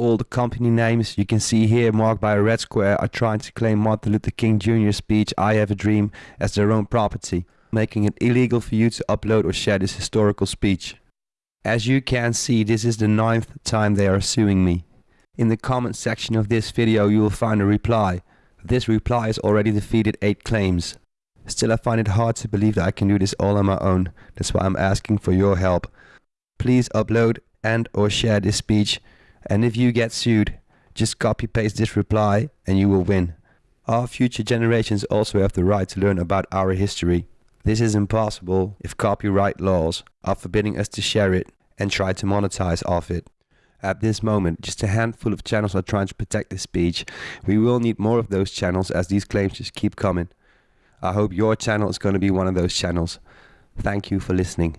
All the company names you can see here marked by a red square are trying to claim Martin Luther King Jr.'s speech I Have a Dream as their own property, making it illegal for you to upload or share this historical speech. As you can see, this is the ninth time they are suing me. In the comment section of this video you will find a reply. This reply has already defeated 8 claims. Still I find it hard to believe that I can do this all on my own. That's why I'm asking for your help. Please upload and or share this speech and if you get sued, just copy paste this reply and you will win. Our future generations also have the right to learn about our history. This is impossible if copyright laws are forbidding us to share it and try to monetize off it. At this moment, just a handful of channels are trying to protect this speech. We will need more of those channels as these claims just keep coming. I hope your channel is going to be one of those channels. Thank you for listening.